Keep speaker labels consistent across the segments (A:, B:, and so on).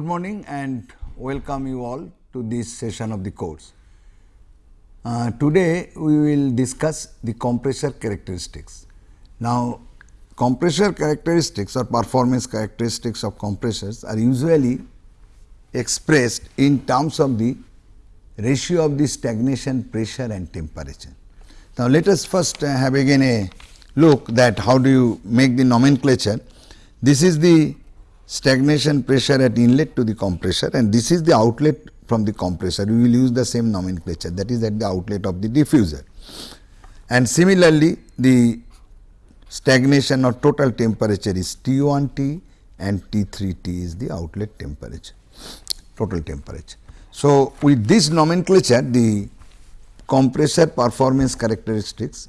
A: Good morning and welcome you all to this session of the course. Uh, today we will discuss the compressor characteristics. Now compressor characteristics or performance characteristics of compressors are usually expressed in terms of the ratio of the stagnation pressure and temperature. Now let us first uh, have again a look that how do you make the nomenclature. This is the stagnation pressure at inlet to the compressor and this is the outlet from the compressor. We will use the same nomenclature that is at the outlet of the diffuser. And similarly, the stagnation or total temperature is T1T and T3T is the outlet temperature, total temperature. So, with this nomenclature the compressor performance characteristics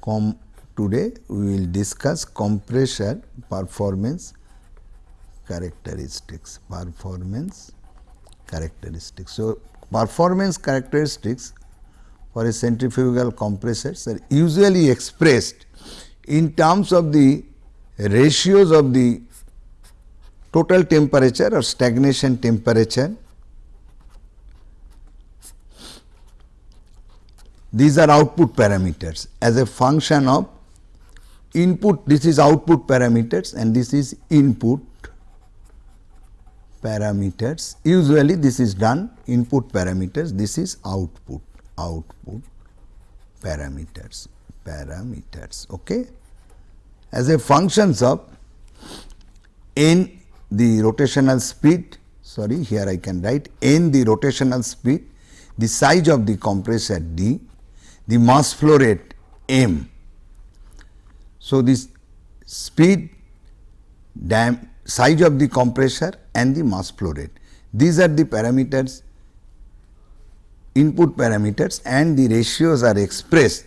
A: com today we will discuss compressor performance characteristics performance characteristics. So, performance characteristics for a centrifugal compressors are usually expressed in terms of the ratios of the total temperature or stagnation temperature. These are output parameters as a function of input this is output parameters and this is input parameters. Usually this is done input parameters, this is output, output parameters, parameters. Okay. As a functions of n the rotational speed, sorry here I can write n the rotational speed, the size of the compressor d, the mass flow rate m. So, this speed, dam, size of the compressor and the mass flow rate. These are the parameters input parameters and the ratios are expressed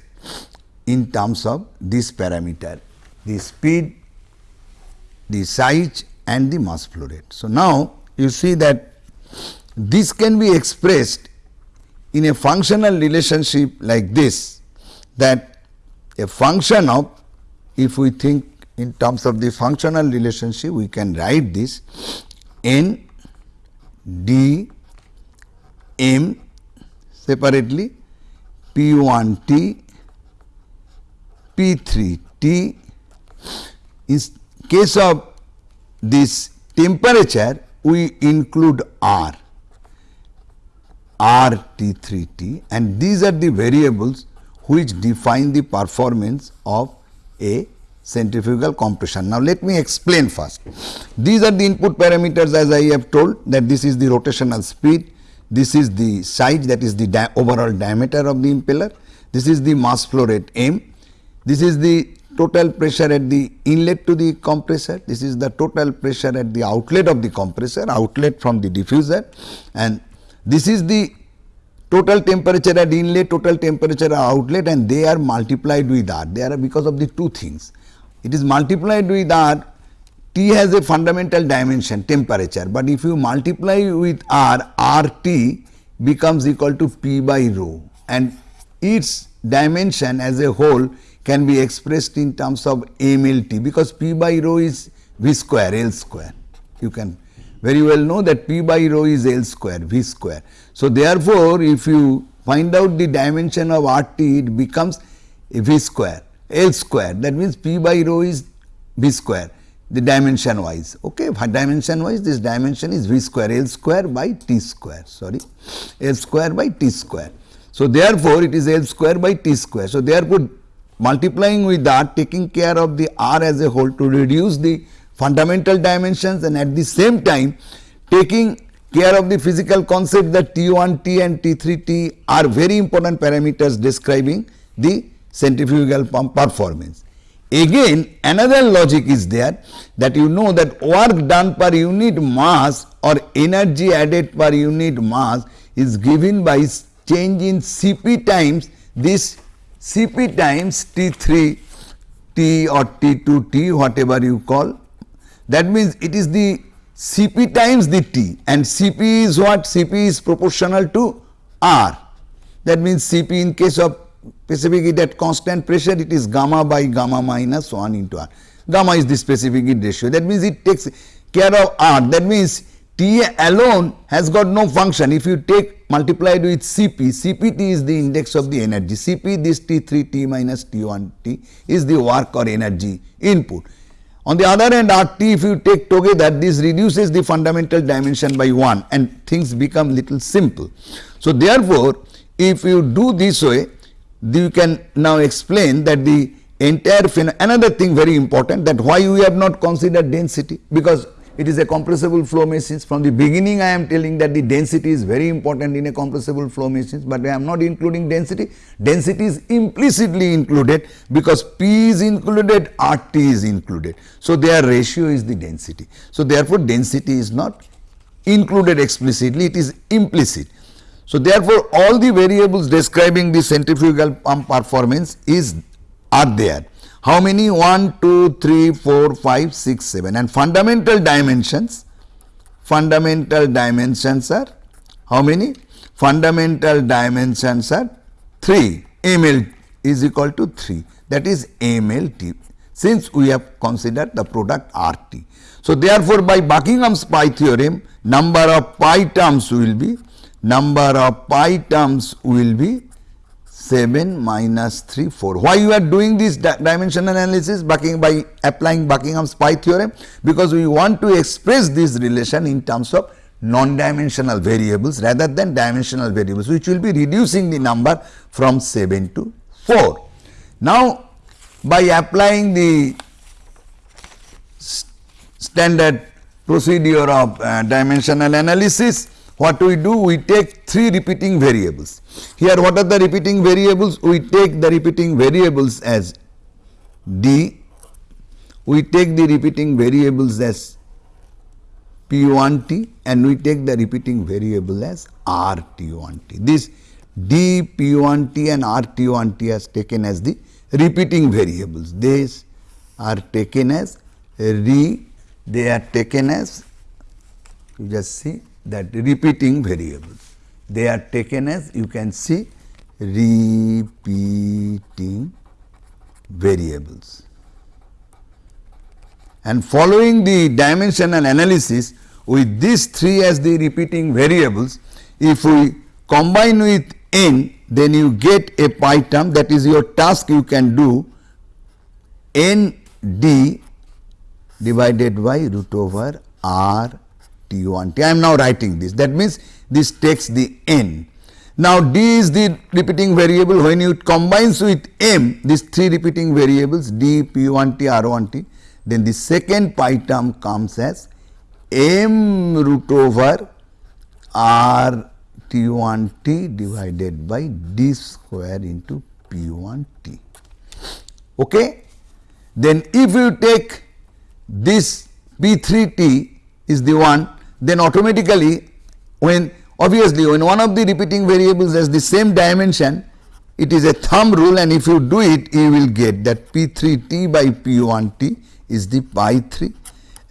A: in terms of this parameter the speed, the size and the mass flow rate. So, now you see that this can be expressed in a functional relationship like this that a function of if we think in terms of the functional relationship we can write this n d m separately p 1 t p 3 t. In case of this temperature we include r. R t 3 t. And these are the variables which define the performance of a centrifugal compression. Now, let me explain first. These are the input parameters as I have told that this is the rotational speed, this is the size that is the di overall diameter of the impeller, this is the mass flow rate m, this is the total pressure at the inlet to the compressor, this is the total pressure at the outlet of the compressor, outlet from the diffuser and this is the total temperature at inlet, total temperature at outlet and they are multiplied with R. They are because of the two things it is multiplied with R, T has a fundamental dimension temperature, but if you multiply with R, RT becomes equal to P by rho and its dimension as a whole can be expressed in terms of MLT because P by rho is V square L square. You can very well know that P by rho is L square V square. So, therefore, if you find out the dimension of RT it becomes V square L square. That means P by rho is V square. The dimension wise. Okay dimension wise this dimension is V square L square by T square. Sorry. L square by T square. So, therefore, it is L square by T square. So, therefore, multiplying with that taking care of the R as a whole to reduce the fundamental dimensions and at the same time taking care of the physical concept that T1T and T3T are very important parameters describing the centrifugal pump performance. Again another logic is there that you know that work done per unit mass or energy added per unit mass is given by change in Cp times this Cp times T3 T or T2 T whatever you call. That means it is the Cp times the T and Cp is what? Cp is proportional to R. That means Cp in case of specific heat at constant pressure it is gamma by gamma minus 1 into R. Gamma is the specific heat ratio that means it takes care of R that means T alone has got no function. If you take multiplied with Cp, Cpt is the index of the energy. Cp this T3 T minus T1 T is the work or energy input. On the other hand RT if you take together this reduces the fundamental dimension by 1 and things become little simple. So therefore if you do this way you can now explain that the entire another thing very important that why we have not considered density because it is a compressible flow machines From the beginning I am telling that the density is very important in a compressible flow machines, but I am not including density. Density is implicitly included because P is included, RT is included. So, their ratio is the density. So, therefore, density is not included explicitly, it is implicit. So, therefore, all the variables describing the centrifugal pump performance is are there. How many? 1, 2, 3, 4, 5, 6, 7 and fundamental dimensions, fundamental dimensions are how many? Fundamental dimensions are 3, ml is equal to 3 that is mlt since we have considered the product RT. So, therefore, by Buckingham's pi theorem number of pi terms will be number of pi terms will be 7 minus 3 4. Why you are doing this di dimension analysis Bucking, by applying Buckingham's pi theorem? Because we want to express this relation in terms of non-dimensional variables rather than dimensional variables which will be reducing the number from 7 to 4. Now, by applying the st standard procedure of uh, dimensional analysis, what we do? We take three repeating variables. Here what are the repeating variables? We take the repeating variables as D, we take the repeating variables as P1T and we take the repeating variable as RT1T. This D, P1T and RT1T is taken as the repeating variables. These are taken as re, they are taken as you just see that repeating variables. They are taken as you can see repeating variables. And following the dimensional analysis with these three as the repeating variables, if we combine with n then you get a pi term that is your task you can do n d divided by root over r T1 T. I am now writing this. That means this takes the n. Now d is the repeating variable when you combines with m these three repeating variables d p1 t r1 t then the second pi term comes as m root over r t1 t divided by d square into p1 t. Okay? Then if you take this p3 t is the one then automatically when obviously when one of the repeating variables has the same dimension it is a thumb rule and if you do it you will get that p3t by p1t is the pi 3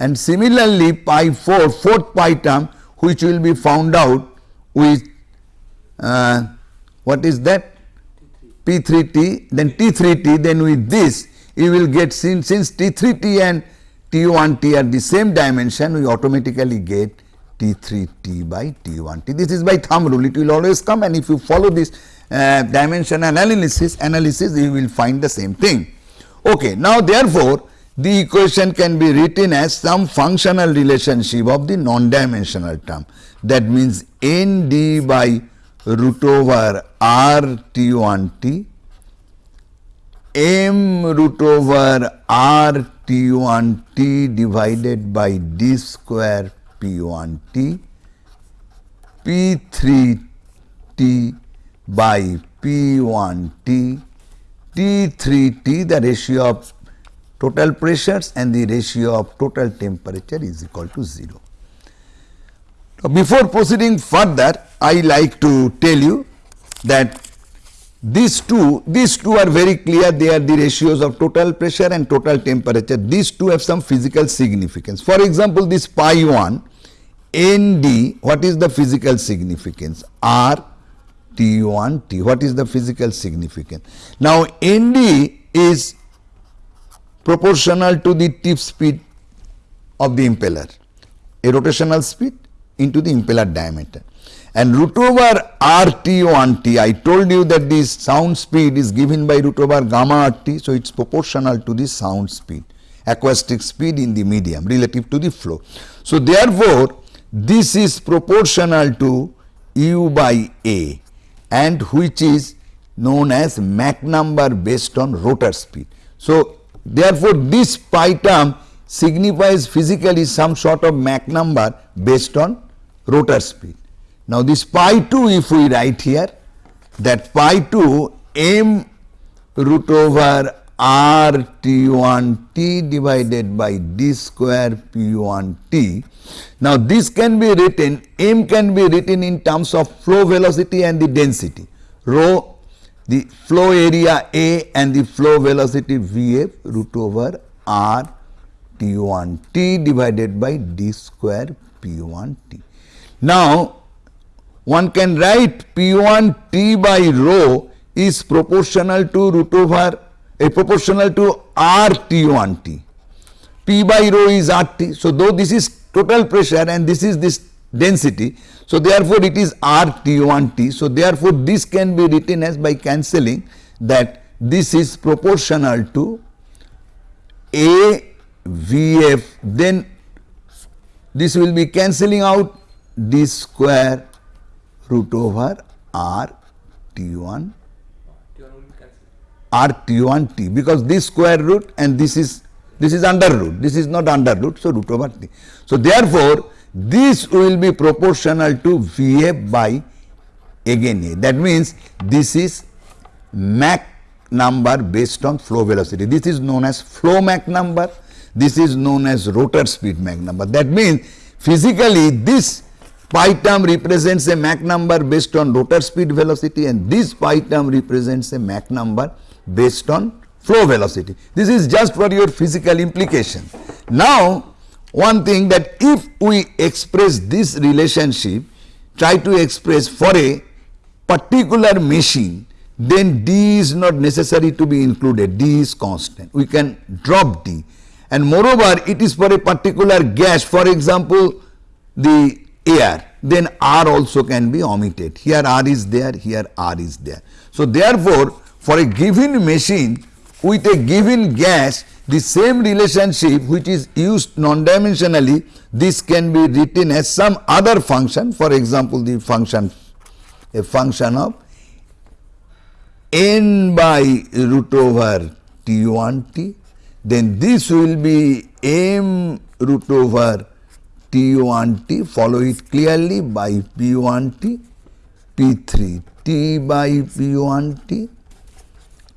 A: and similarly pi 4 fourth pi term which will be found out with uh, what is that? P3t then t3t then with this you will get since, since t3t and T1T at the same dimension we automatically get T3T by T1T. This is by thumb rule it will always come and if you follow this uh, dimension analysis analysis you will find the same thing. Okay. Now therefore, the equation can be written as some functional relationship of the non-dimensional term that means ND by root over R T1T m root over r t1 t divided by d square p1 t p3 t by p1 t t3 t the ratio of total pressures and the ratio of total temperature is equal to 0. Now, before proceeding further I like to tell you that these two, these two are very clear, they are the ratios of total pressure and total temperature. These two have some physical significance. For example, this pi 1, ND, what is the physical significance? R T1 T, what is the physical significance? Now, ND is proportional to the tip speed of the impeller, a rotational speed into the impeller diameter. And root over RT1T, I told you that this sound speed is given by root over gamma RT, so it is proportional to the sound speed, acoustic speed in the medium relative to the flow. So, therefore, this is proportional to U by A and which is known as Mach number based on rotor speed. So, therefore, this pi term signifies physically some sort of Mach number based on rotor speed. Now, this pi 2 if we write here that pi 2 m root over r t 1 t divided by d square p 1 t. Now, this can be written m can be written in terms of flow velocity and the density rho the flow area A and the flow velocity V f root over r t 1 t divided by d square p 1 t. Now, one can write P 1 T by rho is proportional to root over a proportional to R T 1 T. P by rho is R T. So, though this is total pressure and this is this density. So, therefore, it is R T 1 T. So, therefore, this can be written as by cancelling that this is proportional to A V F then this will be cancelling out d square root over r t 1 r t 1 t because this square root and this is this is under root this is not under root so root over t. So, therefore, this will be proportional to V f by again A. That means this is Mach number based on flow velocity. This is known as flow Mach number. This is known as rotor speed Mach number. That means physically this pi term represents a Mach number based on rotor speed velocity and this pi term represents a Mach number based on flow velocity. This is just for your physical implication. Now, one thing that if we express this relationship, try to express for a particular machine, then D is not necessary to be included, D is constant. We can drop D and moreover it is for a particular gas for example, the air then R also can be omitted. Here R is there, here R is there. So, therefore, for a given machine with a given gas the same relationship which is used non-dimensionally this can be written as some other function for example, the function a function of n by root over t 1 t then this will be m root over T1T, follow it clearly by P1T, P3 T by P1T,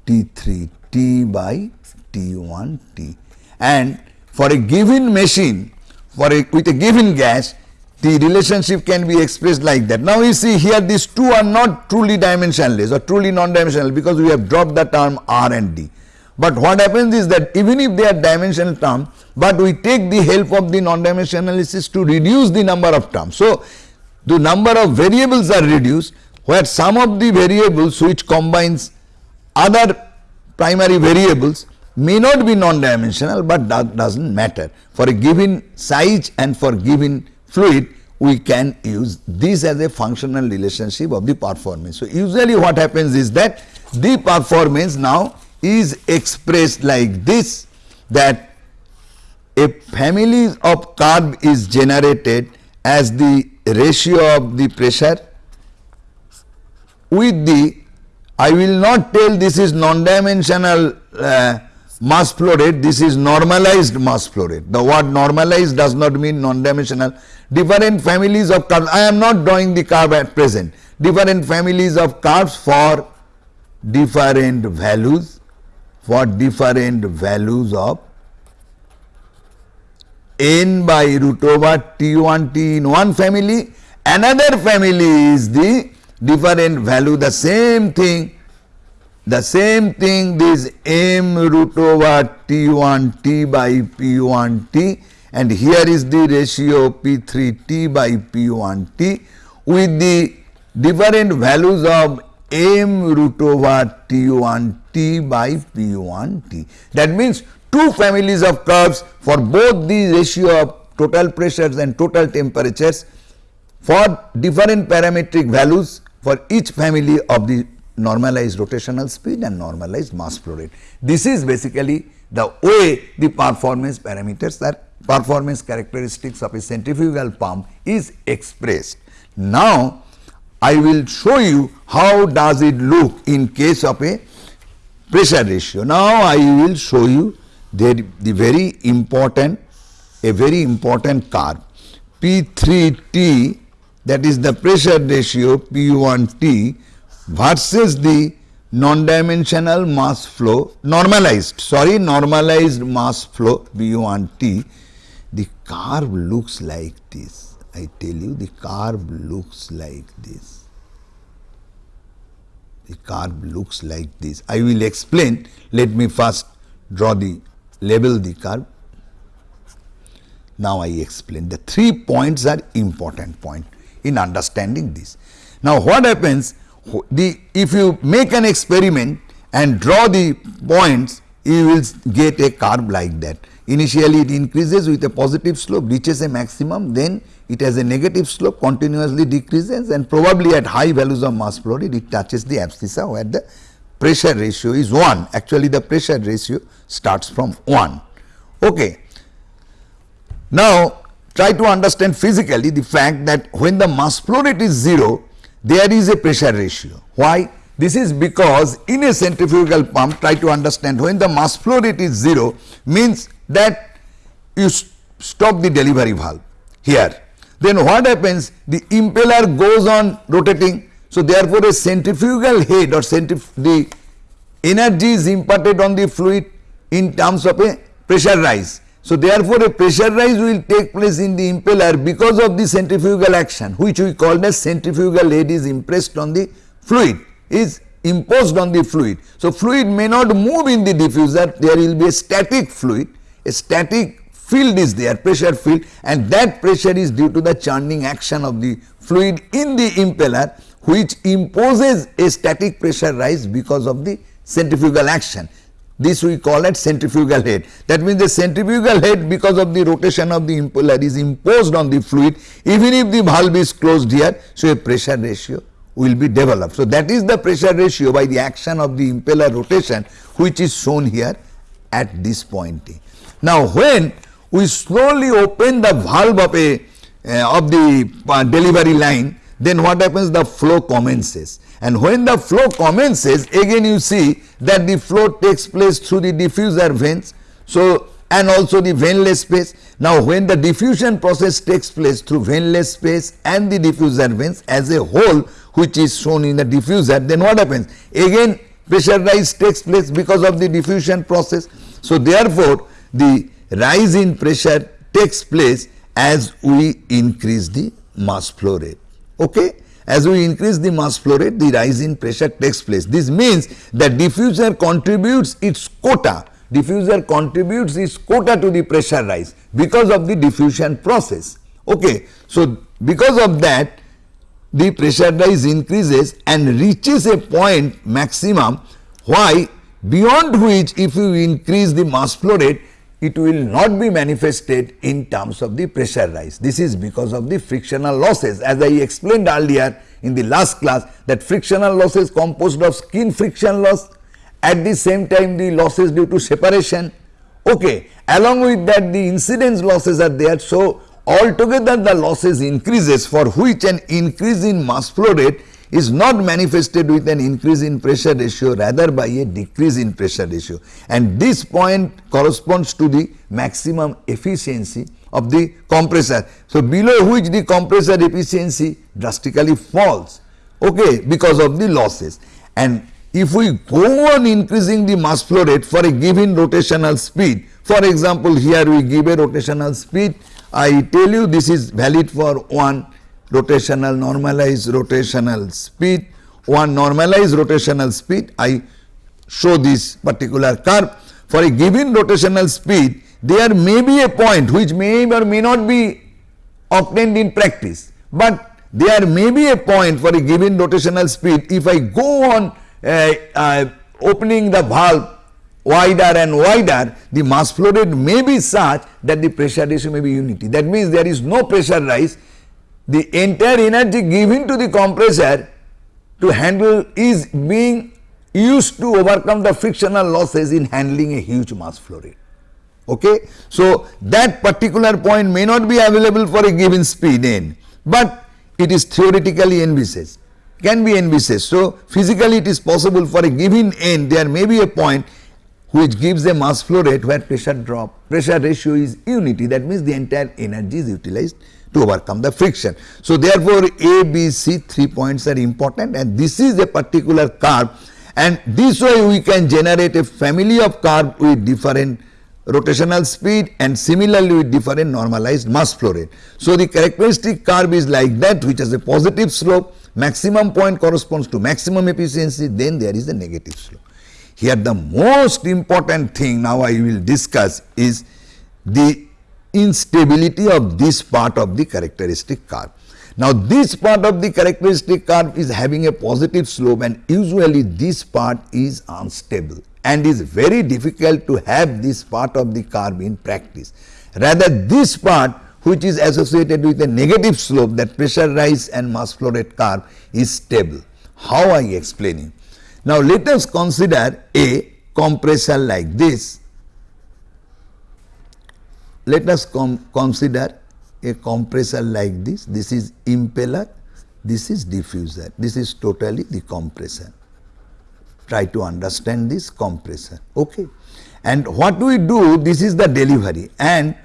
A: T3 T by T1T. And for a given machine, for a, with a given gas, the relationship can be expressed like that. Now, you see here these two are not truly dimensionless or truly non-dimensional because we have dropped the term R and D. But what happens is that even if they are dimensional terms, but we take the help of the non-dimensional analysis to reduce the number of terms. So, the number of variables are reduced where some of the variables which combines other primary variables may not be non-dimensional, but that does not matter. For a given size and for given fluid, we can use this as a functional relationship of the performance. So, usually what happens is that the performance now is expressed like this that a family of curve is generated as the ratio of the pressure with the I will not tell this is non-dimensional uh, mass flow rate, this is normalized mass flow rate. The word normalized does not mean non-dimensional. Different families of curves, I am not drawing the curve at present. Different families of curves for different values for different values of n by root over t1 t in one family another family is the different value the same thing the same thing this m root over t1 t by p1 t and here is the ratio p3 t by p1 t with the different values of m root over t1 t by p1 t. That means two families of curves for both the ratio of total pressures and total temperatures for different parametric values for each family of the normalized rotational speed and normalized mass flow rate. This is basically the way the performance parameters are performance characteristics of a centrifugal pump is expressed. Now, I will show you how does it look in case of a pressure ratio. Now, I will show you the, the very important a very important curve. P3T that is the pressure ratio P1T versus the non-dimensional mass flow normalized sorry normalized mass flow V1T the curve looks like this I tell you the curve looks like this. The curve looks like this. I will explain. Let me first draw the label the curve now I explain. The three points are important point in understanding this. Now what happens the if you make an experiment and draw the points you will get a curve like that. Initially it increases with a positive slope reaches a maximum then it has a negative slope continuously decreases and probably at high values of mass flow rate it touches the abscissa where the pressure ratio is 1 actually the pressure ratio starts from 1. Okay. Now try to understand physically the fact that when the mass flow rate is 0 there is a pressure ratio. Why? This is because in a centrifugal pump try to understand when the mass flow rate is 0 means that you st stop the delivery valve here. Then what happens the impeller goes on rotating. So, therefore, a centrifugal head or centrif the energy is imparted on the fluid in terms of a pressure rise so, therefore, a pressure rise will take place in the impeller because of the centrifugal action which we call as centrifugal head is impressed on the fluid is imposed on the fluid. So, fluid may not move in the diffuser there will be a static fluid a static field is there pressure field and that pressure is due to the churning action of the fluid in the impeller which imposes a static pressure rise because of the centrifugal action. This we call it centrifugal head. That means the centrifugal head because of the rotation of the impeller is imposed on the fluid even if the valve is closed here. So, a pressure ratio will be developed. So, that is the pressure ratio by the action of the impeller rotation which is shown here at this point. Now, when we slowly open the valve of a uh, of the uh, delivery line then what happens the flow commences and when the flow commences again you see that the flow takes place through the diffuser vanes. So, and also the vaneless space. Now, when the diffusion process takes place through vaneless space and the diffuser vanes as a whole which is shown in the diffuser then what happens again pressure rise takes place because of the diffusion process. So, therefore, the rise in pressure takes place as we increase the mass flow rate. Okay? As we increase the mass flow rate, the rise in pressure takes place. This means that diffuser contributes its quota, diffuser contributes its quota to the pressure rise because of the diffusion process. Okay. So, because of that the pressure rise increases and reaches a point maximum why beyond which if you increase the mass flow rate it will not be manifested in terms of the pressure rise. This is because of the frictional losses as I explained earlier in the last class that frictional losses composed of skin friction loss at the same time the losses due to separation. Okay. Along with that the incidence losses are there. So, altogether the losses increases for which an increase in mass flow rate is not manifested with an increase in pressure ratio rather by a decrease in pressure ratio. And this point corresponds to the maximum efficiency of the compressor. So, below which the compressor efficiency drastically falls. Okay, because of the losses. And if we go on increasing the mass flow rate for a given rotational speed for example, here we give a rotational speed. I tell you this is valid for one rotational normalized rotational speed. One normalized rotational speed I show this particular curve. For a given rotational speed there may be a point which may or may not be obtained in practice, but there may be a point for a given rotational speed. If I go on uh, uh, opening the valve wider and wider the mass flow rate may be such that the pressure ratio may be unity. That means there is no pressure rise the entire energy given to the compressor to handle is being used to overcome the frictional losses in handling a huge mass flow rate. Okay. So, that particular point may not be available for a given speed n, but it is theoretically envisaged can be envisaged. So, physically it is possible for a given n there may be a point which gives a mass flow rate where pressure drop pressure ratio is unity that means the entire energy is utilized to overcome the friction. So, therefore, A, B, C three points are important and this is a particular curve and this way we can generate a family of curve with different rotational speed and similarly with different normalized mass flow rate. So, the characteristic curve is like that which has a positive slope maximum point corresponds to maximum efficiency then there is a negative slope. Here the most important thing now I will discuss is the instability of this part of the characteristic curve. Now this part of the characteristic curve is having a positive slope and usually this part is unstable and is very difficult to have this part of the curve in practice. Rather this part which is associated with a negative slope that pressure rise and mass flow rate curve is stable. How I explaining? Now let us consider a compressor like this. Let us consider a compressor like this. This is impeller, this is diffuser, this is totally the compressor. Try to understand this compressor. Okay. And what we do, this is the delivery and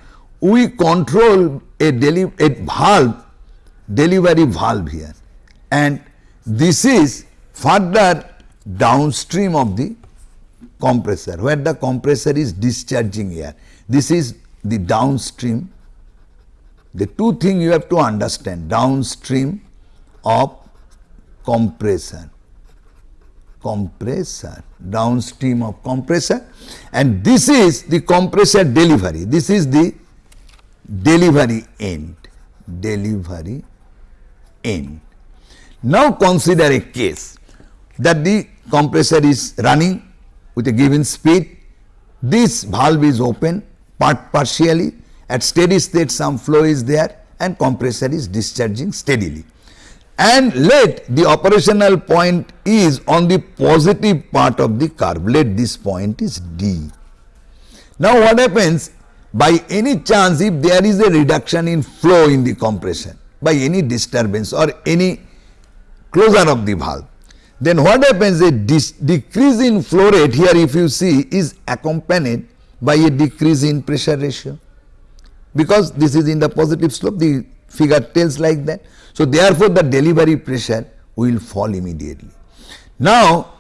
A: we control a, deli a valve, delivery valve here and this is further downstream of the compressor where the compressor is discharging air. This is the downstream. The two things you have to understand downstream of compressor compressor downstream of compressor and this is the compressor delivery. This is the delivery end delivery end. Now consider a case that the compressor is running with a given speed. This valve is open part partially. At steady state some flow is there and compressor is discharging steadily. And let the operational point is on the positive part of the curve. Let this point is D. Now what happens? By any chance if there is a reduction in flow in the compression by any disturbance or any closure of the valve then what happens? A decrease in flow rate here if you see is accompanied by a decrease in pressure ratio because this is in the positive slope the figure tells like that. So, therefore, the delivery pressure will fall immediately. Now,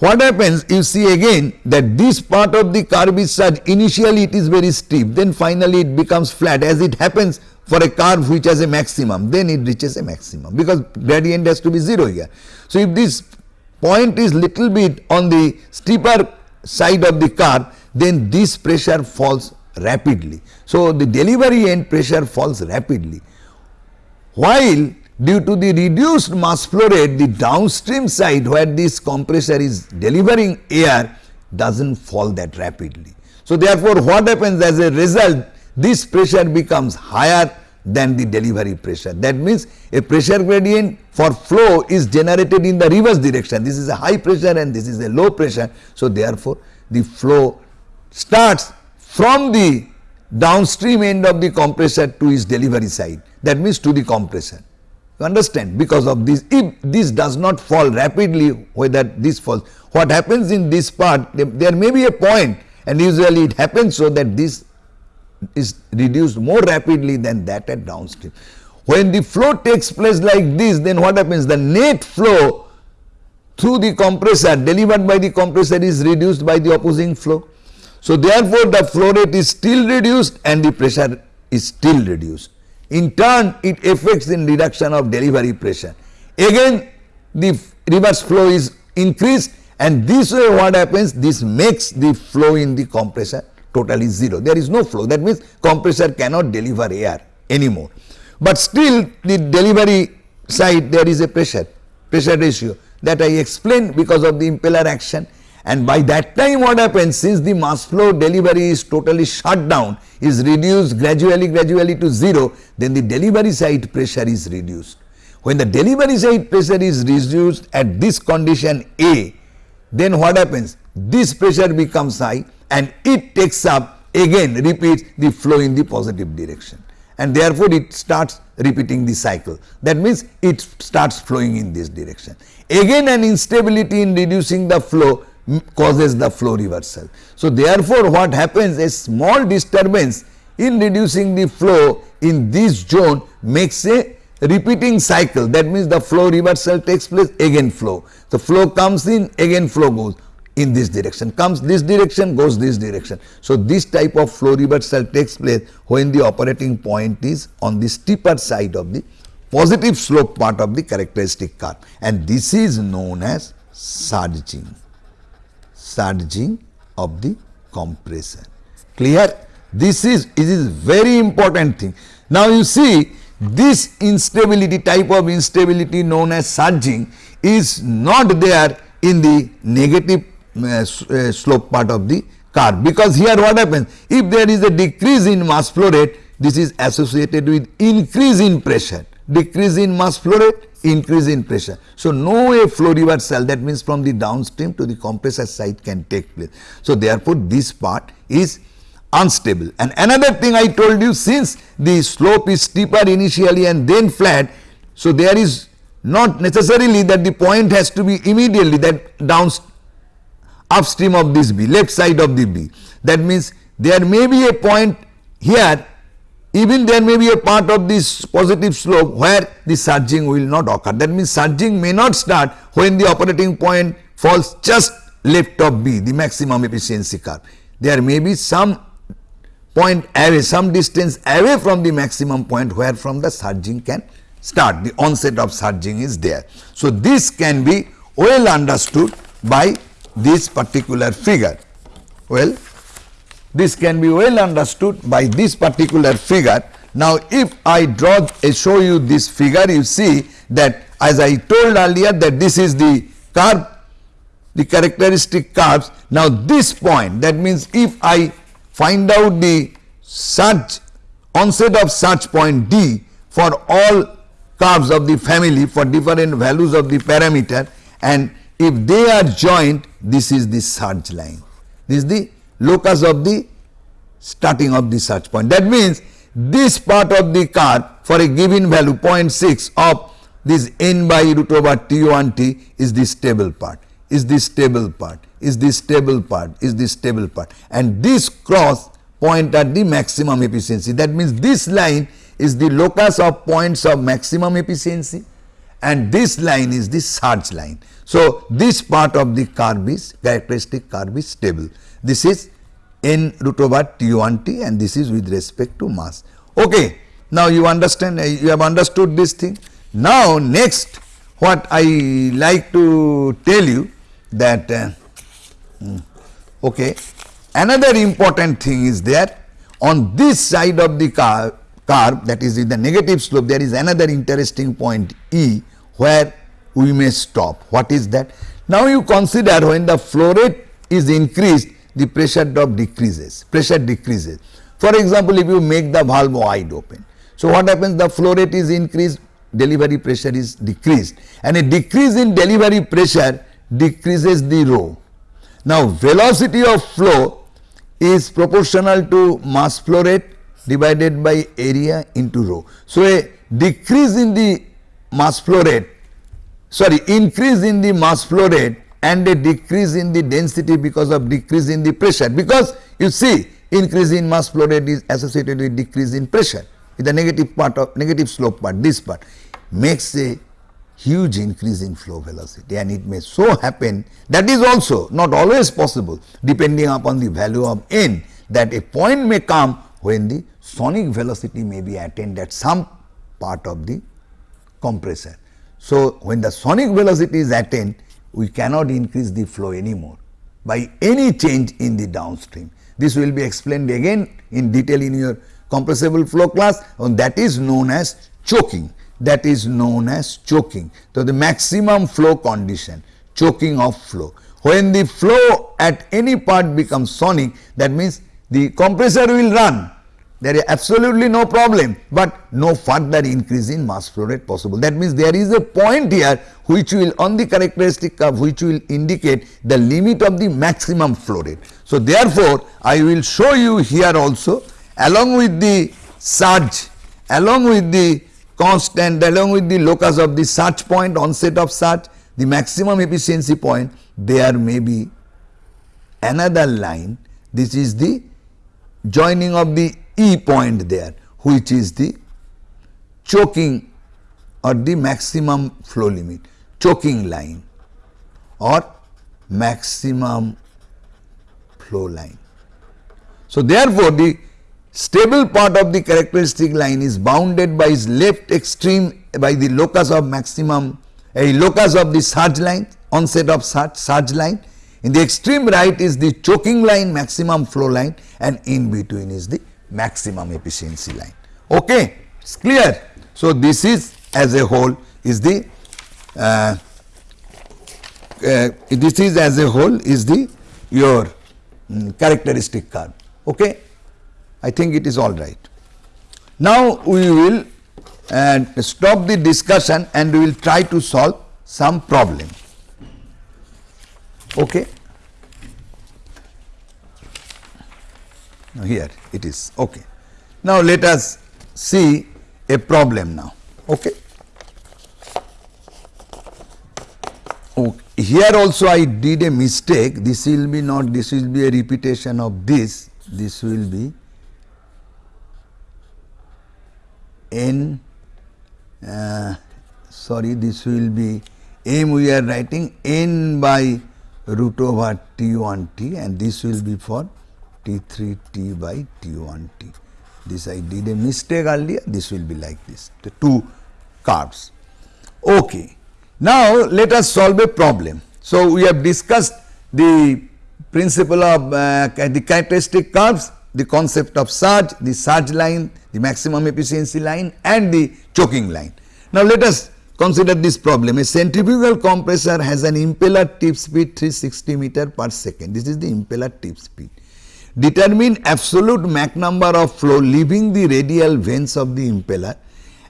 A: what happens you see again that this part of the curve is such initially it is very steep then finally it becomes flat as it happens for a curve which has a maximum then it reaches a maximum because gradient has to be 0 here. So, if this point is little bit on the steeper side of the curve then this pressure falls rapidly. So, the delivery end pressure falls rapidly while due to the reduced mass flow rate the downstream side where this compressor is delivering air does not fall that rapidly. So, therefore, what happens as a result this pressure becomes higher than the delivery pressure. That means, a pressure gradient for flow is generated in the reverse direction. This is a high pressure and this is a low pressure. So, therefore, the flow starts from the downstream end of the compressor to its delivery side that means to the compressor. You understand because of this if this does not fall rapidly whether this falls what happens in this part there may be a point and usually it happens so that this is reduced more rapidly than that at downstream. When the flow takes place like this then what happens the net flow through the compressor delivered by the compressor is reduced by the opposing flow. So, therefore, the flow rate is still reduced and the pressure is still reduced. In turn, it affects in reduction of delivery pressure. Again, the reverse flow is increased and this way what happens? This makes the flow in the compressor totally 0. There is no flow. That means compressor cannot deliver air anymore. But still the delivery side there is a pressure, pressure ratio that I explained because of the impeller action and by that time what happens since the mass flow delivery is totally shut down is reduced gradually gradually to 0 then the delivery side pressure is reduced. When the delivery side pressure is reduced at this condition A then what happens this pressure becomes high and it takes up again repeats the flow in the positive direction and therefore it starts repeating the cycle that means it starts flowing in this direction. Again an instability in reducing the flow causes the flow reversal. So, therefore, what happens a small disturbance in reducing the flow in this zone makes a repeating cycle that means the flow reversal takes place again flow. The flow comes in again flow goes in this direction comes this direction goes this direction. So, this type of flow reversal takes place when the operating point is on the steeper side of the positive slope part of the characteristic curve and this is known as surging surging of the compressor. Clear? This is, it is very important thing. Now you see this instability type of instability known as surging is not there in the negative uh, uh, slope part of the curve because here what happens if there is a decrease in mass flow rate this is associated with increase in pressure decrease in mass flow rate increase in pressure. So, no way flow reversal that means from the downstream to the compressor side can take place. So, therefore, this part is unstable and another thing I told you since the slope is steeper initially and then flat. So, there is not necessarily that the point has to be immediately that down upstream of this B left side of the B that means there may be a point here even there may be a part of this positive slope where the surging will not occur. That means surging may not start when the operating point falls just left of B, the maximum efficiency curve. There may be some point away, some distance away from the maximum point where from the surging can start, the onset of surging is there. So, this can be well understood by this particular figure. Well, this can be well understood by this particular figure. Now, if I draw a show you this figure, you see that as I told earlier that this is the curve, the characteristic curves. Now, this point that means if I find out the surge onset of surge point D for all curves of the family for different values of the parameter and if they are joined this is the surge line. This is the locus of the starting of the surge point. That means this part of the curve for a given value 0.6 of this n by root over T1 T is the stable part, is the stable part, is the stable part, is the stable part and this cross point at the maximum efficiency. That means this line is the locus of points of maximum efficiency and this line is the surge line. So, this part of the curve is characteristic curve is stable. This is n root over T1 T and this is with respect to mass. Okay. Now, you understand uh, you have understood this thing. Now, next what I like to tell you that uh, hmm, okay, another important thing is there on this side of the curve, curve that is in the negative slope there is another interesting point E where we may stop. What is that? Now you consider when the flow rate is increased, the pressure drop decreases, pressure decreases. For example, if you make the valve wide open. So what happens? The flow rate is increased, delivery pressure is decreased and a decrease in delivery pressure decreases the rho. Now velocity of flow is proportional to mass flow rate divided by area into rho. So a decrease in the mass flow rate sorry increase in the mass flow rate and a decrease in the density because of decrease in the pressure. Because you see increase in mass flow rate is associated with decrease in pressure. With the negative part of negative slope part this part makes a huge increase in flow velocity. And it may so happen that is also not always possible depending upon the value of n that a point may come when the sonic velocity may be attained at some part of the compressor. So, when the sonic velocity is attained, we cannot increase the flow anymore by any change in the downstream. This will be explained again in detail in your compressible flow class and that is known as choking that is known as choking. So, the maximum flow condition choking of flow when the flow at any part becomes sonic that means the compressor will run there is absolutely no problem, but no further increase in mass flow rate possible. That means there is a point here which will on the characteristic curve which will indicate the limit of the maximum flow rate. So, therefore, I will show you here also along with the surge, along with the constant, along with the locus of the surge point, onset of surge, the maximum efficiency point, there may be another line. This is the joining of the E point there which is the choking or the maximum flow limit, choking line or maximum flow line. So, therefore, the stable part of the characteristic line is bounded by its left extreme by the locus of maximum a locus of the surge line onset of surge, surge line in the extreme right is the choking line maximum flow line and in between is the maximum efficiency line. Okay, it's clear. So, this is as a whole is the uh, uh, this is as a whole is the your um, characteristic curve. Okay, I think it is all right. Now, we will uh, stop the discussion and we will try to solve some problem. Okay. Now, here it is okay. Now, let us see a problem now. Okay. okay. Here also I did a mistake this will be not this will be a repetition of this this will be n uh, sorry this will be m we are writing n by root over t1 t and this will be for T3 T by T1 T. This I did a mistake earlier, this will be like this, the two curves. Okay. Now, let us solve a problem. So, we have discussed the principle of uh, the characteristic curves, the concept of surge, the surge line, the maximum efficiency line and the choking line. Now, let us consider this problem. A centrifugal compressor has an impeller tip speed 360 meter per second. This is the impeller tip speed. Determine absolute Mach number of flow leaving the radial vanes of the impeller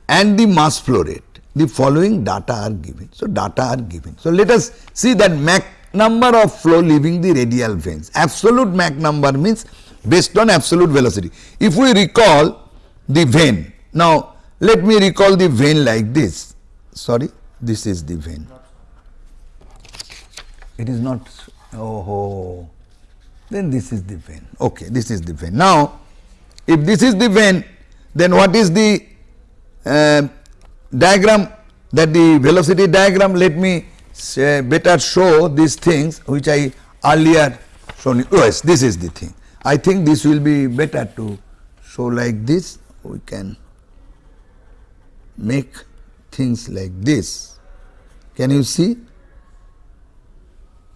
A: and the mass flow rate. The following data are given. So, data are given. So, let us see that Mach number of flow leaving the radial vanes. Absolute Mach number means based on absolute velocity. If we recall the vane, now let me recall the vane like this. Sorry, this is the vane. It is not, oh, then this is the vane. Okay, this is the vane. Now, if this is the vane, then what is the uh, diagram that the velocity diagram? Let me say better show these things which I earlier shown you. Yes, this is the thing. I think this will be better to show like this. We can make things like this. Can you see?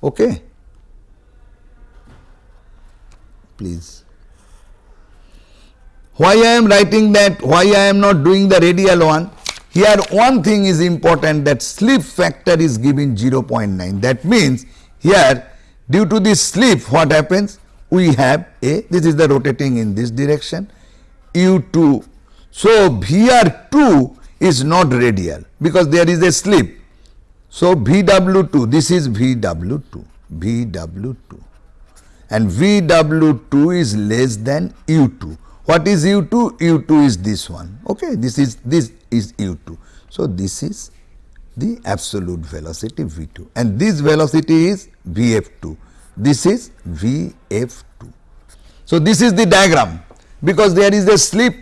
A: Okay. Please. Why I am writing that, why I am not doing the radial one? Here one thing is important that slip factor is given 0.9. That means here due to this slip what happens? We have a, this is the rotating in this direction, u2. So, VR2 is not radial because there is a slip. So, VW2, this is VW2, VW2 and VW2 is less than U2. What is U2? U2 is this one. Okay, this is this is U2. So this is the absolute velocity V2 and this velocity is VF2. This is VF2. So this is the diagram because there is a slip.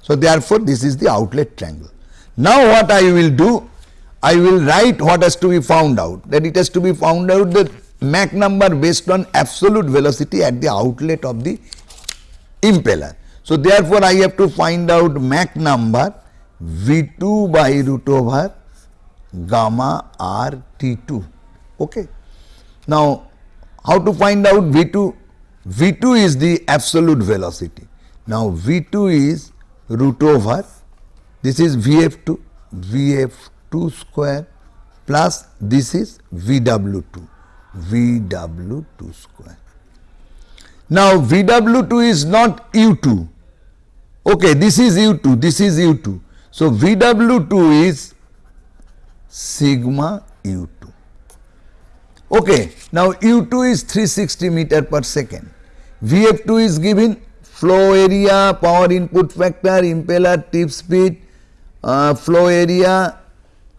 A: So therefore this is the outlet triangle. Now what I will do? I will write what has to be found out that it has to be found out that Mach number based on absolute velocity at the outlet of the impeller. So, therefore, I have to find out Mach number V2 by root over gamma r T2. Okay. Now, how to find out V2? V2 is the absolute velocity. Now, V2 is root over this is Vf2, Vf2 square plus this is Vw2 VW2 square. Now VW2 is not U2. Okay, this is U2, this is U2. So VW2 is sigma U2. Okay, now U2 is 360 meter per second. VF2 is given flow area, power input factor, impeller tip speed, uh, flow area,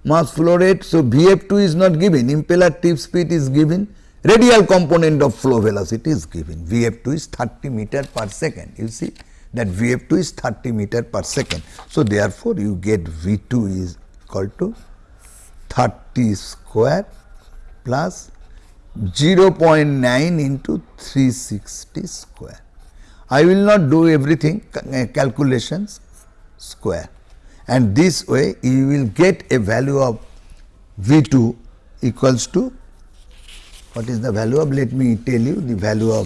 A: mass flow rate. So, VF2 is not given, impeller tip speed is given, radial component of flow velocity is given. VF2 is 30 meter per second. You see that VF2 is 30 meter per second. So, therefore, you get V2 is equal to 30 square plus 0.9 into 360 square. I will not do everything uh, calculations square and this way you will get a value of V2 equals to what is the value of? Let me tell you the value of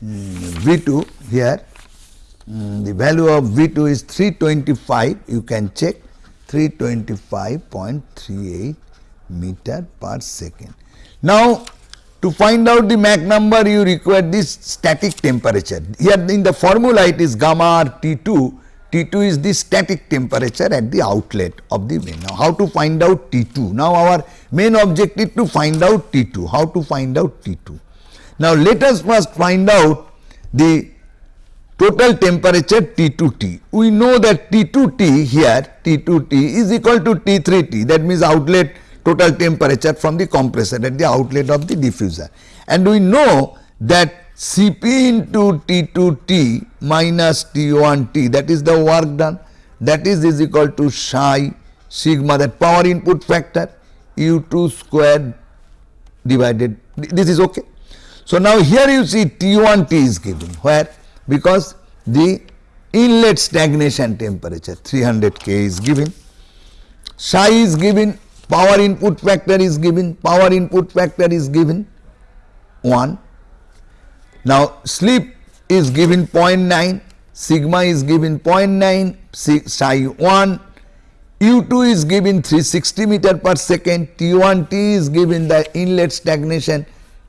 A: um, V2 here. Um, the value of V2 is 325 you can check. 325.38 meter per second. Now to find out the Mach number you require this static temperature. Here in the formula it is gamma R T2 T2 is the static temperature at the outlet of the main. Now, how to find out T2? Now, our main objective to find out T2. How to find out T2? Now, let us first find out the total temperature T2T. We know that T2T here, T2T is equal to T3T that means outlet total temperature from the compressor at the outlet of the diffuser. And we know that Cp into T2T minus T1T that is the work done. That is is equal to psi sigma that power input factor U2 square divided. This is okay. So, now here you see T1T is given. Where? Because the inlet stagnation temperature 300 K is given, psi is given, power input factor is given, power input factor is given 1 now, slip is given 0.9, sigma is given 0.9, psi 1, U2 is given 360 meter per second, T1T is given the inlet stagnation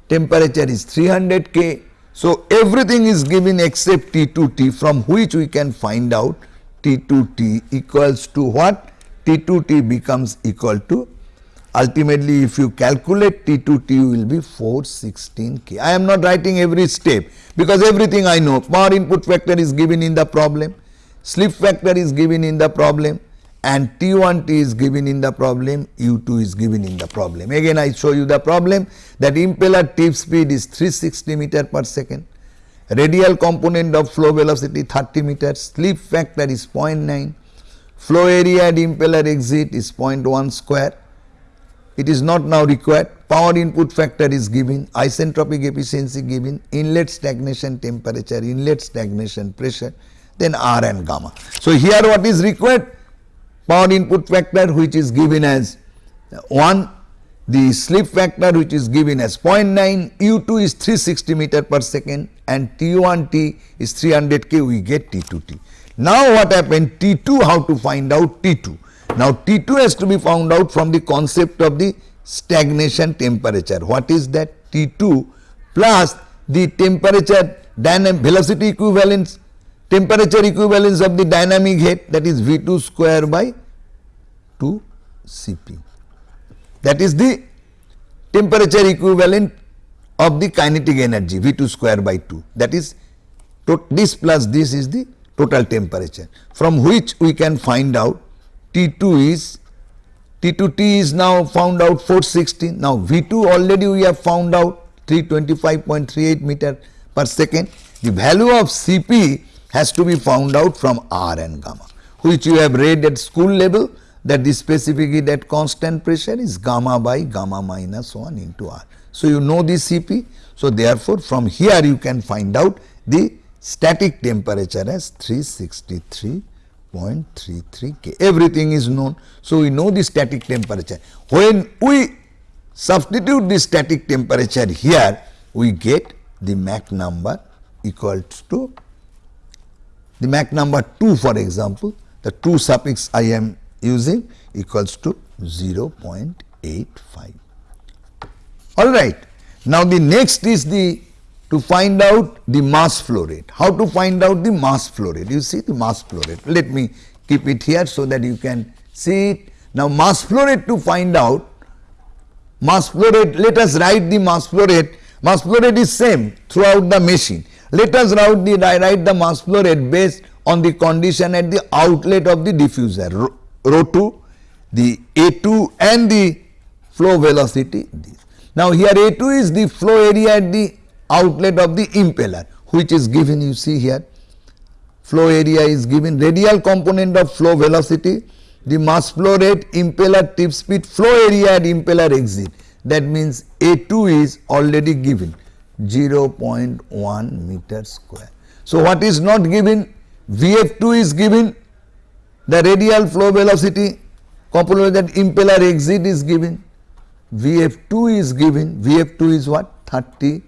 A: temperature is 300 K. So, everything is given except T2T from which we can find out T2T equals to what? T2T becomes equal to ultimately if you calculate T2T will be 416 K. I am not writing every step because everything I know. Power input factor is given in the problem, slip factor is given in the problem. And T1T is given in the problem, U2 is given in the problem. Again I show you the problem. That impeller tip speed is 360 meter per second, radial component of flow velocity 30 meters, slip factor is 0.9, flow area at impeller exit is 0.1 square it is not now required. Power input factor is given, isentropic efficiency given, inlet stagnation temperature, inlet stagnation pressure, then R and gamma. So, here what is required? Power input factor which is given as 1, the slip factor which is given as 0.9, U2 is 360 meter per second and T1T is 300 K, we get T2T. Now what happened? T2, how to find out T2? Now, T2 has to be found out from the concept of the stagnation temperature. What is that? T2 plus the temperature dynamic velocity equivalence temperature equivalence of the dynamic head that is V2 square by 2 Cp. That is the temperature equivalent of the kinetic energy V2 square by 2 that is this plus this is the total temperature from which we can find out T2 is T2T is now found out 460. Now V2 already we have found out 325.38 meter per second. The value of Cp has to be found out from R and gamma which you have read at school level that the specific heat at constant pressure is gamma by gamma minus 1 into R. So, you know the Cp. So, therefore, from here you can find out the static temperature as 363 0.33 K. Everything is known. So, we know the static temperature. When we substitute the static temperature here, we get the Mach number equals to the Mach number 2 for example, the 2 suffix I am using equals to 0.85. Alright. Now the next is the to find out the mass flow rate. How to find out the mass flow rate? You see the mass flow rate. Let me keep it here so that you can see it. Now mass flow rate to find out mass flow rate, let us write the mass flow rate. Mass flow rate is same throughout the machine. Let us write the, write the mass flow rate based on the condition at the outlet of the diffuser rho, rho 2, the A2 and the flow velocity. Now here A2 is the flow area at the outlet of the impeller which is given you see here. Flow area is given. Radial component of flow velocity. The mass flow rate impeller tip speed flow area at impeller exit. That means A2 is already given. 0.1 meter square. So, what is not given? Vf2 is given. The radial flow velocity component that impeller exit is given. Vf2 is given. Vf2 is what? 30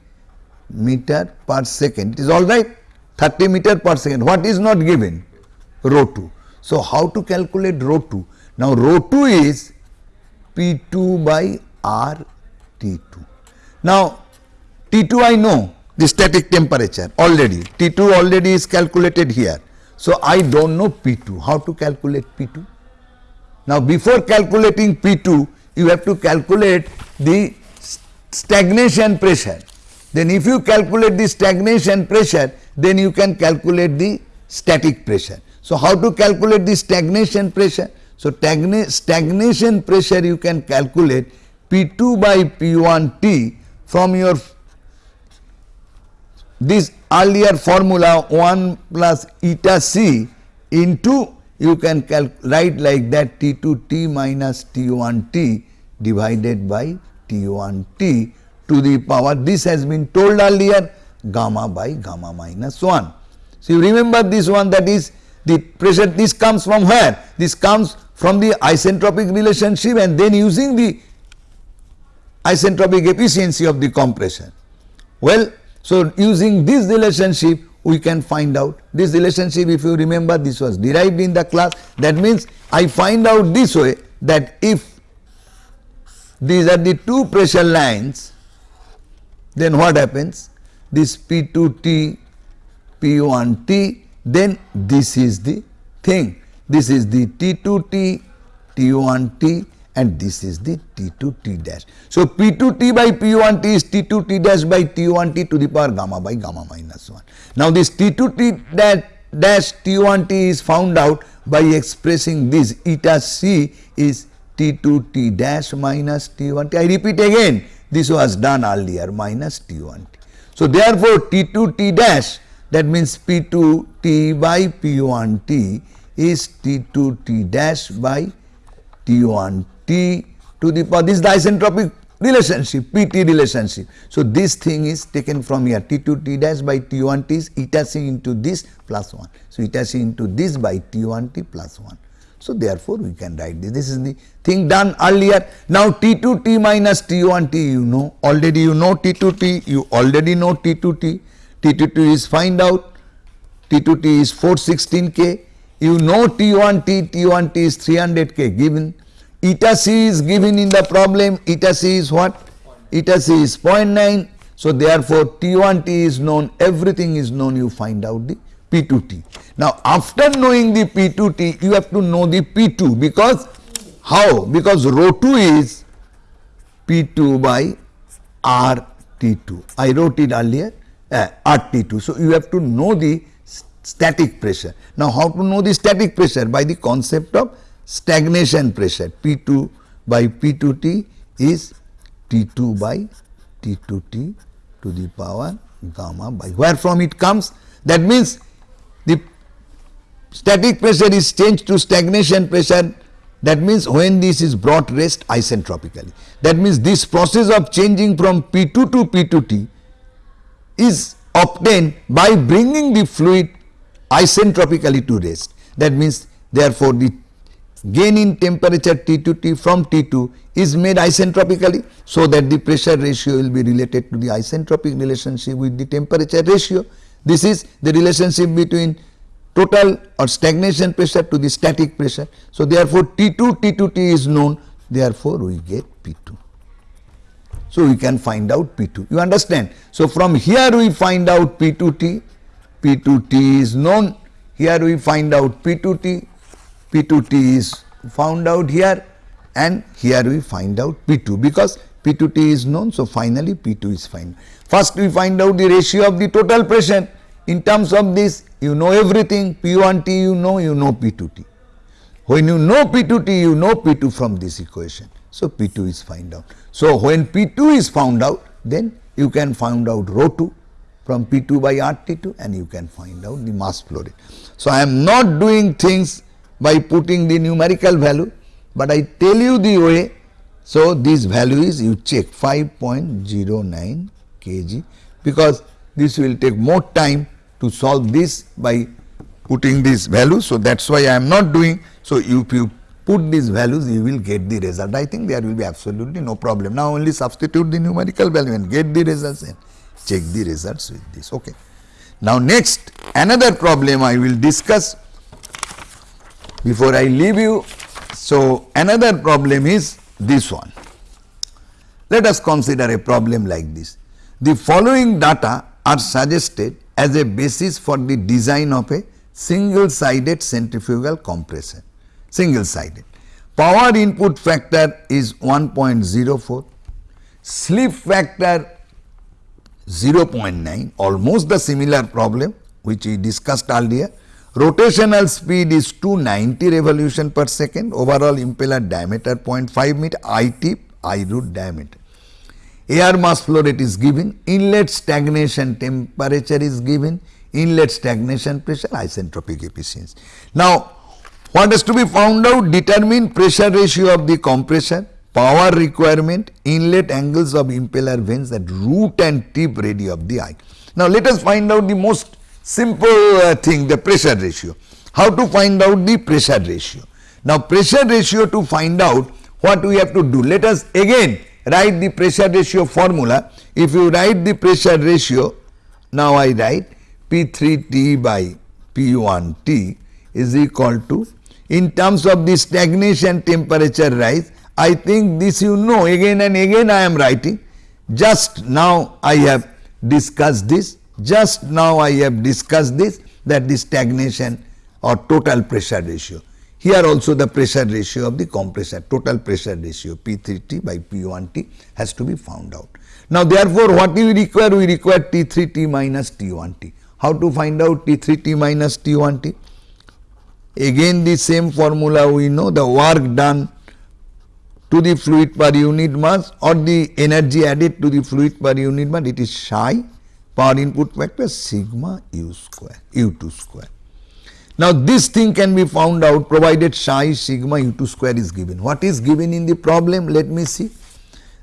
A: meter per second. It is all right. 30 meter per second. What is not given? Rho 2 so how to calculate rho 2 now rho 2 is p2 by r t2 now t2 i know the static temperature already. T2 already is calculated here. So i don't know p2 how to calculate p2 now before calculating p2 you have to calculate the stagnation pressure then if you calculate the stagnation pressure, then you can calculate the static pressure. So, how to calculate the stagnation pressure? So, stagnation pressure you can calculate P2 by P1T from your this earlier formula 1 plus eta c into you can write like that T2T minus T1T divided by T1T to the power this has been told earlier gamma by gamma minus 1. So, you remember this one that is the pressure this comes from where? This comes from the isentropic relationship and then using the isentropic efficiency of the compression. Well, so using this relationship we can find out this relationship if you remember this was derived in the class that means I find out this way that if these are the two pressure lines then what happens? This P2T, P1T, then this is the thing. This is the T2T, T1T and this is the T2T dash. So, P2T by P1T is T2T dash by T1T to the power gamma by gamma minus 1. Now, this T2T dash, dash T1T is found out by expressing this eta C is T2T dash minus T1T. I repeat again this was done earlier minus T1 T. So, therefore, T2 T dash that means P2 T by P1 T is T2 T dash by T1 T to the power this is the isentropic relationship PT relationship. So, this thing is taken from here T2 T dash by T1 T is eta C into this plus 1. So, eta C into this by T1 T plus 1. So, therefore, we can write this. This is the thing done earlier. Now, T2 T minus T1 T you know already you know T2 T you already know T2 T. T2 T is find out. T2 T is 416 K. You know T1 T T1 T is 300 K given. Eta C is given in the problem. Eta C is what? Eta C is 0.9 so therefore T1 T is known. Everything is known. You find out the P2T. Now, after knowing the P2T, you have to know the P2 because how? Because rho 2 is P2 by RT2. I wrote it earlier uh, RT2. So, you have to know the static pressure. Now, how to know the static pressure? By the concept of stagnation pressure. P2 by P2T is T2 by T2T to the power gamma by where from it comes that means static pressure is changed to stagnation pressure that means when this is brought rest isentropically. That means this process of changing from P2 to P2T is obtained by bringing the fluid isentropically to rest. That means therefore, the gain in temperature T2T from T2 is made isentropically so that the pressure ratio will be related to the isentropic relationship with the temperature ratio. This is the relationship between total or stagnation pressure to the static pressure. So, therefore, T2 T2T is known therefore, we get P2. So, we can find out P2. You understand? So, from here we find out P2T, P2T is known. Here we find out P2T, P2T is found out here and here we find out P2 because P2T is known. So, finally, P2 is found. First we find out the ratio of the total pressure. In terms of this, you know everything P1T you know, you know P2T. When you know P2T, you know P2 from this equation. So, P2 is found out. So, when P2 is found out, then you can find out rho 2 from P2 by RT2 and you can find out the mass flow rate. So, I am not doing things by putting the numerical value, but I tell you the way. So, this value is you check 5.09 kg because this will take more time to solve this by putting this value. So, that is why I am not doing. So, if you put these values you will get the result. I think there will be absolutely no problem. Now, only substitute the numerical value and get the results and check the results with this. Okay. Now, next another problem I will discuss before I leave you. So, another problem is this one. Let us consider a problem like this. The following data are suggested as a basis for the design of a single sided centrifugal compressor, single sided. Power input factor is 1.04, slip factor 0.9 almost the similar problem which we discussed earlier. Rotational speed is 290 revolution per second, overall impeller diameter 0.5 meter, eye tip, eye root diameter air mass flow rate is given, inlet stagnation temperature is given, inlet stagnation pressure, isentropic efficiency. Now, what has to be found out? Determine pressure ratio of the compressor, power requirement, inlet angles of impeller vanes at root and tip radii of the eye. Now, let us find out the most simple uh, thing the pressure ratio. How to find out the pressure ratio? Now, pressure ratio to find out what we have to do. Let us again write the pressure ratio formula. If you write the pressure ratio, now I write P3T by P1T is equal to in terms of the stagnation temperature rise, I think this you know again and again I am writing. Just now I have discussed this, just now I have discussed this that the stagnation or total pressure ratio. Here also the pressure ratio of the compressor, total pressure ratio P3T by P1T has to be found out. Now therefore, what we require? We require T3T minus T1T. How to find out T3T minus T1T? Again the same formula we know the work done to the fluid per unit mass or the energy added to the fluid per unit mass it is psi power input factor sigma u square u2 square. Now, this thing can be found out provided psi sigma u2 square is given. What is given in the problem? Let me see.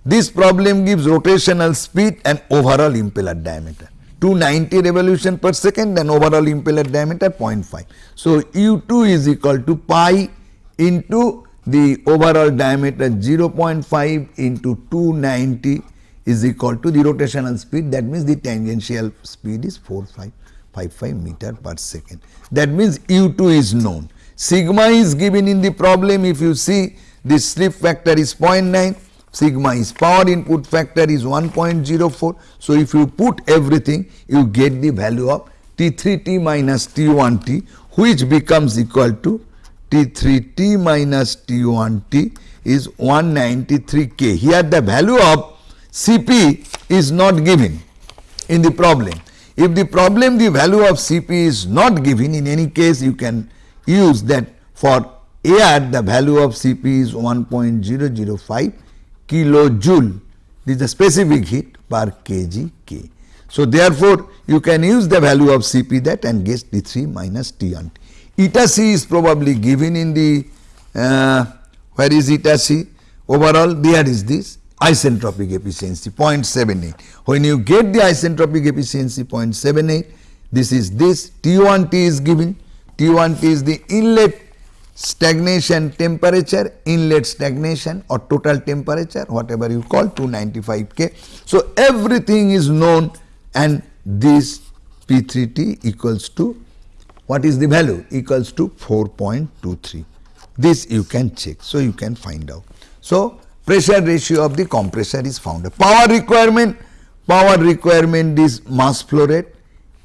A: This problem gives rotational speed and overall impeller diameter. 290 revolution per second and overall impeller diameter 0.5. So, u2 is equal to pi into the overall diameter 0.5 into 290 is equal to the rotational speed that means the tangential speed is 45. 55 meter per second. That means U2 is known. Sigma is given in the problem if you see the slip factor is 0.9, sigma is power input factor is 1.04. So, if you put everything you get the value of T3T minus T1T which becomes equal to T3T minus T1T is 193 K. Here the value of Cp is not given in the problem. If the problem the value of Cp is not given in any case you can use that for air the value of Cp is 1.005 kilojoule this is the specific heat per kg K. So, therefore, you can use the value of Cp that and get T3 minus T on T. Eta C is probably given in the uh, where is eta C overall there is this isentropic efficiency 0.78. When you get the isentropic efficiency 0.78, this is this T1T is given, T1T is the inlet stagnation temperature, inlet stagnation or total temperature whatever you call 295 K. So, everything is known and this P3T equals to what is the value equals to 4.23 this you can check. So, you can find out. So, pressure ratio of the compressor is found. Power requirement, power requirement is mass flow rate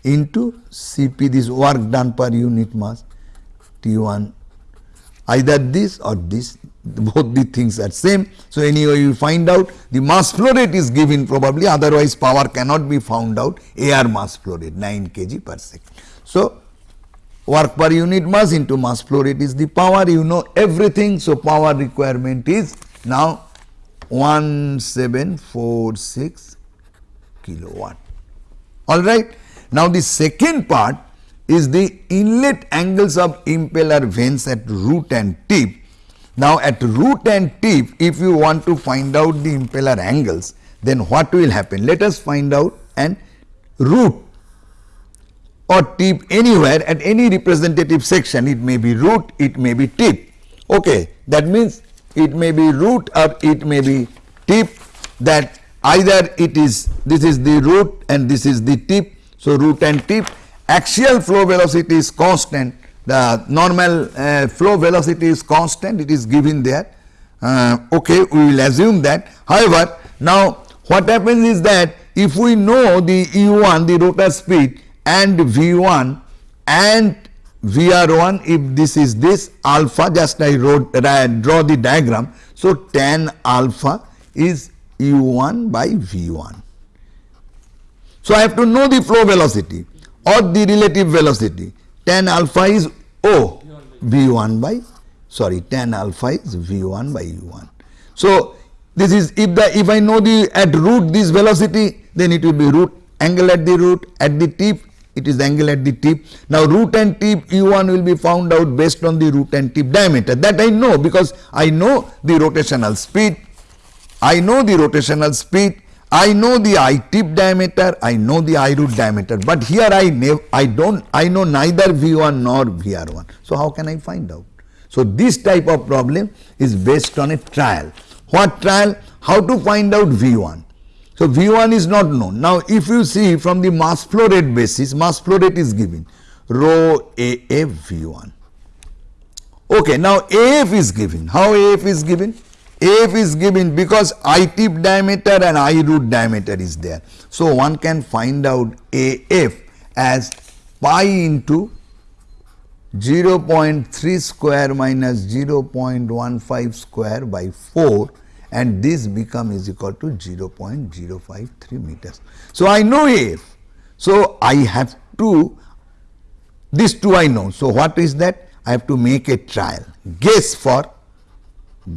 A: into Cp this work done per unit mass T1 either this or this both the things are same. So, anyway you find out the mass flow rate is given probably otherwise power cannot be found out air mass flow rate 9 kg per second. So, work per unit mass into mass flow rate is the power you know everything. So, power requirement is now 1746 kilowatt alright. Now, the second part is the inlet angles of impeller vanes at root and tip. Now, at root and tip if you want to find out the impeller angles then what will happen? Let us find out and root or tip anywhere at any representative section it may be root it may be tip okay that means it may be root or it may be tip that either it is this is the root and this is the tip. So, root and tip axial flow velocity is constant. The normal uh, flow velocity is constant it is given there. Uh, okay we will assume that. However now what happens is that if we know the u1 the rotor speed and v1 and vr1 if this is this alpha just I wrote uh, draw the diagram. So tan alpha is u1 by v1 so, I have to know the flow velocity or the relative velocity. Tan alpha is O V1 by sorry tan alpha is V1 by U1. So, this is if the if I know the at root this velocity then it will be root angle at the root at the tip it is the angle at the tip. Now, root and tip U1 will be found out based on the root and tip diameter that I know because I know the rotational speed, I know the rotational speed I know the eye tip diameter, I know the eye root diameter, but here I I don't, I know neither V1 nor VR1. So how can I find out? So this type of problem is based on a trial. What trial? How to find out V1? So V1 is not known. Now if you see from the mass flow rate basis, mass flow rate is given rho AF V1. Okay, now AF is given. How AF is given? AF is given because eye tip diameter and eye root diameter is there. So, one can find out AF as pi into 0.3 square minus 0.15 square by 4 and this become is equal to 0.053 meters. So, I know AF. So, I have to this two I know. So, what is that? I have to make a trial guess for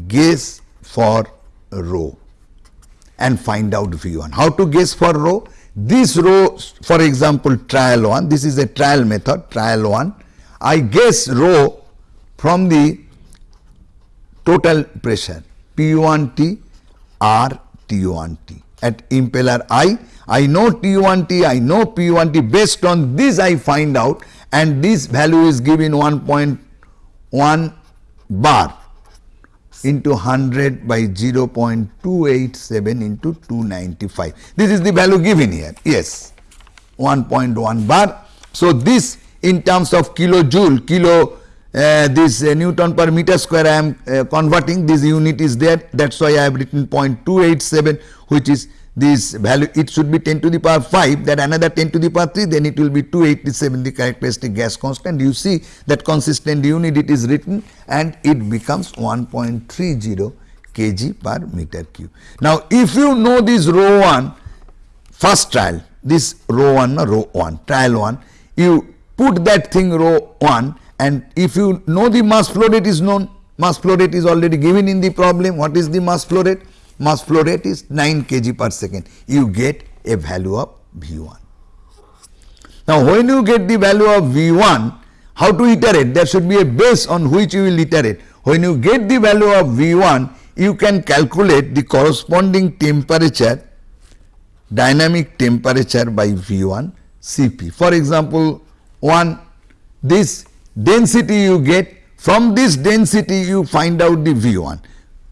A: guess for rho and find out V1. How to guess for rho? This rho for example trial 1, this is a trial method trial 1. I guess rho from the total pressure P1T R T1T at impeller eye. I know T1T, I know P1T based on this I find out and this value is given 1.1 bar into 100 by 0.287 into 295. This is the value given here. Yes, 1.1 bar. So, this in terms of kilojoule, kilo uh, this uh, Newton per meter square I am uh, converting this unit is there. That is why I have written 0.287 which is this value. It should be 10 to the power 5 that another 10 to the power 3 then it will be 287 the characteristic gas constant. You see that consistent unit it is written and it becomes 1.30 kg per meter cube. Now if you know this rho 1 first trial this rho 1 no, rho 1 trial 1 you put that thing rho 1 and if you know the mass flow rate is known mass flow rate is already given in the problem what is the mass flow rate mass flow rate is 9 kg per second, you get a value of V1. Now, when you get the value of V1, how to iterate? There should be a base on which you will iterate. When you get the value of V1, you can calculate the corresponding temperature, dynamic temperature by V1 Cp. For example, one this density you get from this density you find out the V1.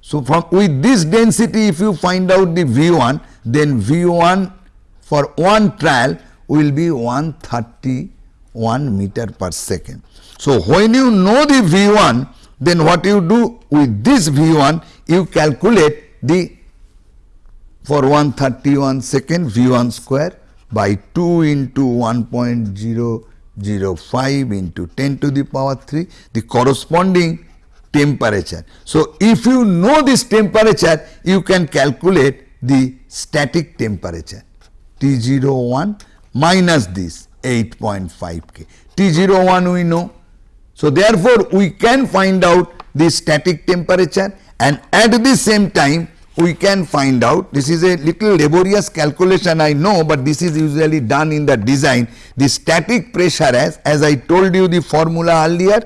A: So, from with this density if you find out the V1 then V1 for one trial will be 131 meter per second. So, when you know the V1 then what you do with this V1 you calculate the for 131 second V1 square by 2 into 1.005 into 10 to the power 3 the corresponding temperature. So, if you know this temperature you can calculate the static temperature T01 minus this 8.5 K. T01 we know. So, therefore, we can find out the static temperature and at the same time we can find out this is a little laborious calculation I know, but this is usually done in the design the static pressure as as I told you the formula earlier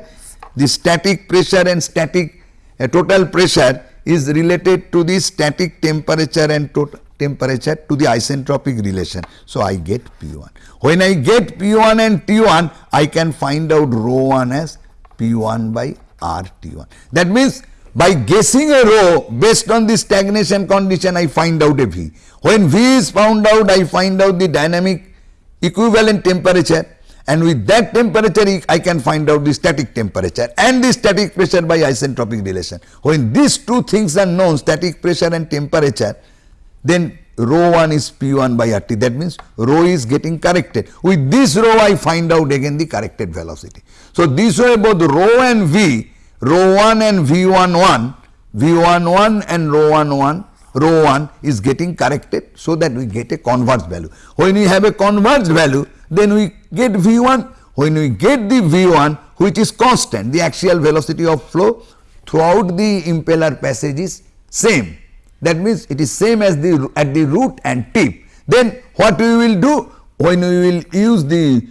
A: the static pressure and static uh, total pressure is related to the static temperature and total temperature to the isentropic relation. So, I get P1. When I get P1 and T1 I can find out rho 1 as P1 by RT1. That means by guessing a rho based on the stagnation condition I find out a V. When V is found out I find out the dynamic equivalent temperature and with that temperature I can find out the static temperature and the static pressure by isentropic relation. When these two things are known static pressure and temperature then rho 1 is P1 by RT that means rho is getting corrected. With this rho I find out again the corrected velocity. So, this way both rho and V rho 1 and V11, V11 and rho 11, rho 1 is getting corrected so that we get a converged value. When we have a converged value, then we get V1. When we get the V1 which is constant, the axial velocity of flow throughout the impeller passage is same. That means it is same as the at the root and tip. Then what we will do? When we will use the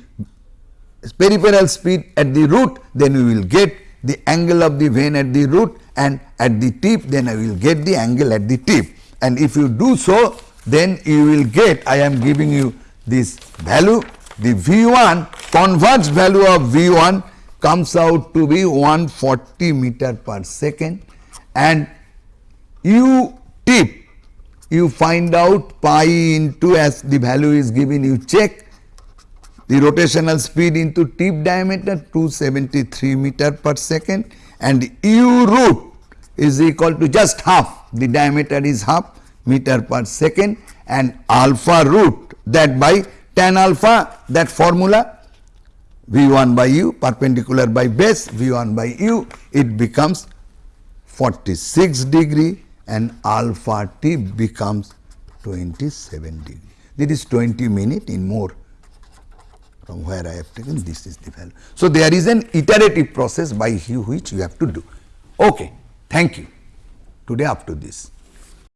A: peripheral speed at the root, then we will get the angle of the vane at the root and at the tip then I will get the angle at the tip. And if you do so then you will get I am giving you this value. The V1 converged value of V1 comes out to be 140 meter per second. And u tip you find out pi into as the value is given you check the rotational speed into tip diameter 273 meter per second and u root is equal to just half the diameter is half meter per second and alpha root that by tan alpha that formula V1 by u perpendicular by base V1 by u it becomes 46 degree and alpha t becomes 27 degree. This is 20 minute in more from where I have taken this is the value. So, there is an iterative process by which you have to do. Okay, thank you. Today up to this.